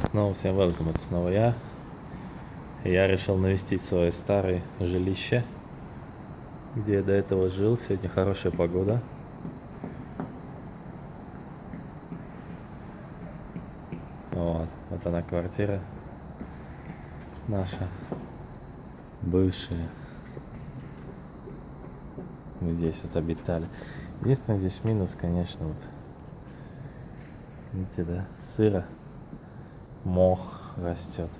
Снова всем welcome, это снова я. Я решил навестить свое старое жилище, где я до этого жил. Сегодня хорошая погода. Вот, вот она квартира наша, бывшая. Мы здесь вот обитали. Единственное, здесь минус, конечно, вот. Видите, да? Сыро. Мох растет.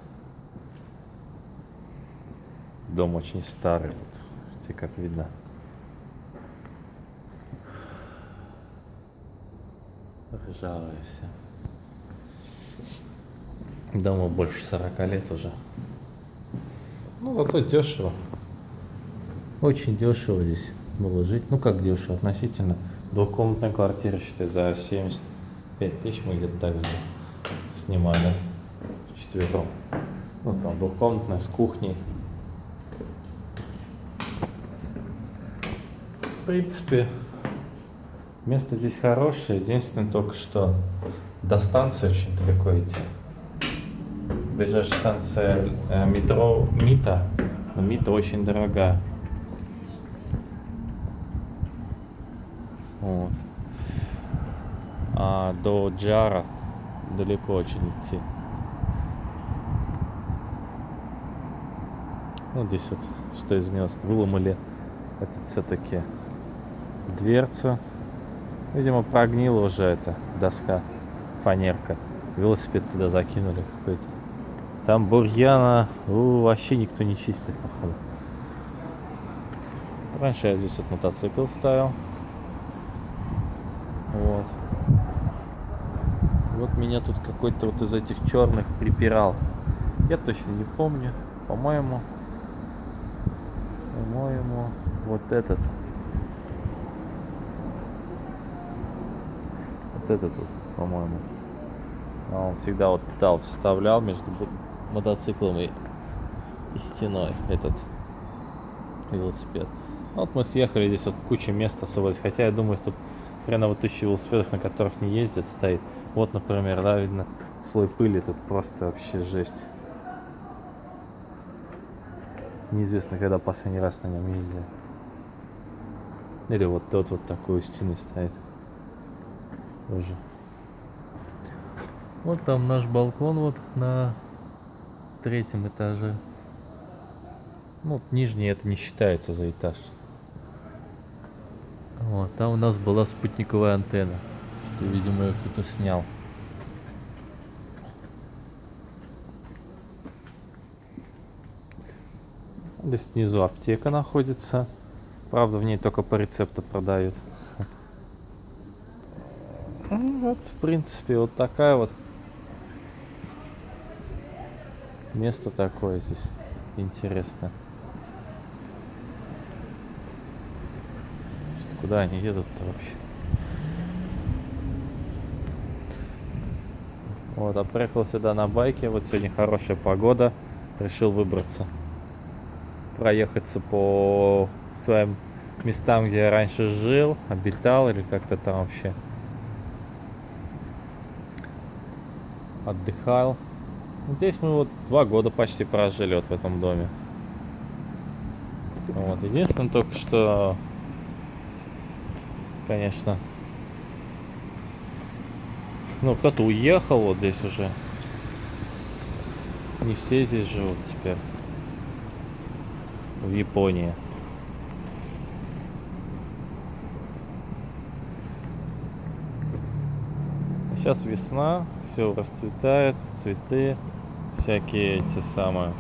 Дом очень старый, вот. Видите, как видно. Ржавое все. Дому больше 40 лет уже. Ну, зато дешево. Очень дешево здесь было жить. Ну, как дешево относительно. Двухкомнатная квартира, считай, за 75 тысяч мы где-то так снимали. Четвером. Ну, там двухкомнатная с кухней. В принципе, место здесь хорошее. Единственное только, что до станции очень далеко идти. Ближайшая станция э, метро Мита. Но Мита очень дорогая. Вот. А до Джара далеко очень идти. Ну, здесь вот что изменилось. Выломали этот все-таки дверца. Видимо, прогнила уже эта доска, фанерка. Велосипед туда закинули какой-то. Там бурьяна у, вообще никто не чистит, походу. Раньше я здесь вот мотоцикл ставил. Вот. Вот меня тут какой-то вот из этих черных припирал. Я точно не помню. По-моему, по-моему, вот этот. Вот этот вот, по-моему. А он всегда вот пытал, вставлял между мотоциклом и, и стеной этот велосипед. Вот мы съехали, здесь вот куча места освободилась. Хотя я думаю, тут хреново тысячи велосипедов, на которых не ездят, стоит. Вот, например, да, видно, слой пыли тут просто вообще жесть. Неизвестно, когда последний раз на нем ездил. Или вот тот вот такой стены стоит. Тоже. Вот там наш балкон вот на третьем этаже. Ну, нижний это не считается за этаж. Вот, там у нас была спутниковая антенна, что, видимо, ее кто-то снял. Здесь снизу аптека находится. Правда, в ней только по рецепту продают. Ну, вот, в принципе, вот такая вот место такое здесь интересно. Куда они едут-то вообще? Вот, а приехал сюда на байке. Вот сегодня хорошая погода. Решил выбраться. Проехаться по своим местам, где я раньше жил, обитал или как-то там вообще отдыхал. Здесь мы вот два года почти прожили вот в этом доме. Вот. Единственное только, что, конечно, ну, кто-то уехал вот здесь уже. Не все здесь живут теперь. В Японии. Сейчас весна, все расцветает, цветы всякие эти самые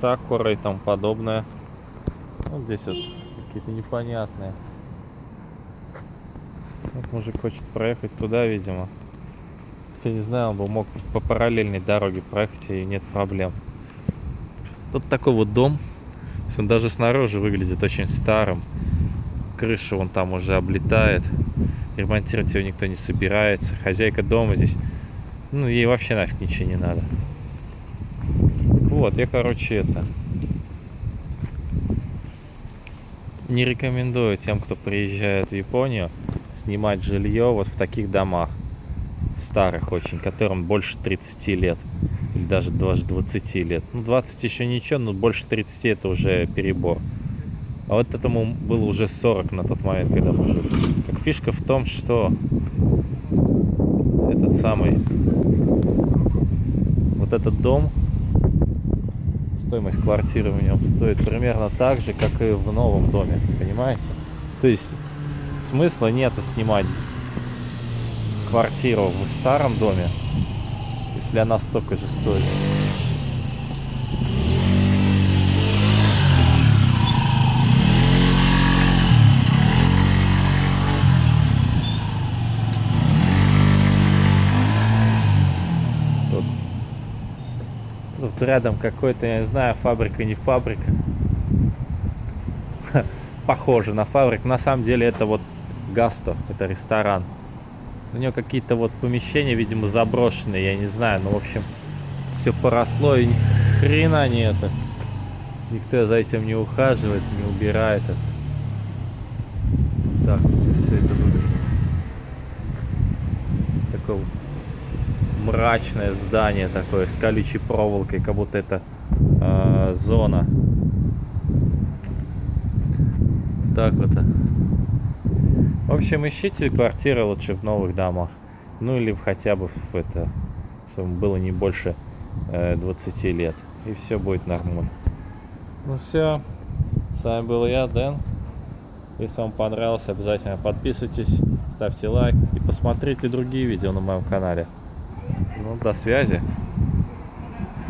сакуры и тому подобное. Вот здесь вот какие-то непонятные. Вот мужик хочет проехать туда, видимо. Все не знаю, он бы мог по параллельной дороге проехать и нет проблем. Вот такой вот дом. Он даже снаружи выглядит очень старым. Крыша вон там уже облетает. Ремонтировать его никто не собирается. Хозяйка дома здесь, ну ей вообще нафиг ничего не надо. Вот, я, короче, это... Не рекомендую тем, кто приезжает в Японию, снимать жилье вот в таких домах. старых очень, которым больше 30 лет. Или даже даже 20 лет. Ну, 20 еще ничего, но больше 30 это уже перебор. А вот этому было уже 40 на тот момент, когда мы жили. Так фишка в том, что этот самый вот этот дом стоимость квартиры в нем стоит примерно так же, как и в новом доме, понимаете? То есть смысла нету снимать квартиру в старом доме, если она столько же стоит. Тут, рядом какой-то, я не знаю, фабрика, не фабрика. Похоже на фабрику. На самом деле это вот Гасто, это ресторан. У него какие-то вот помещения, видимо, заброшенные, я не знаю. Ну, в общем, все поросло и ни хрена не это. Никто за этим не ухаживает, не убирает это. Так все это выглядит. Такое мрачное здание такое с колючей проволокой, как будто это э, зона. Так вот. В общем, ищите квартиры лучше в новых домах. Ну или хотя бы в это, чтобы было не больше э, 20 лет. И все будет нормально. Ну все. С вами был я, Дэн. Если вам понравилось, обязательно подписывайтесь, ставьте лайк и посмотрите другие видео на моем канале. Ну, до связи.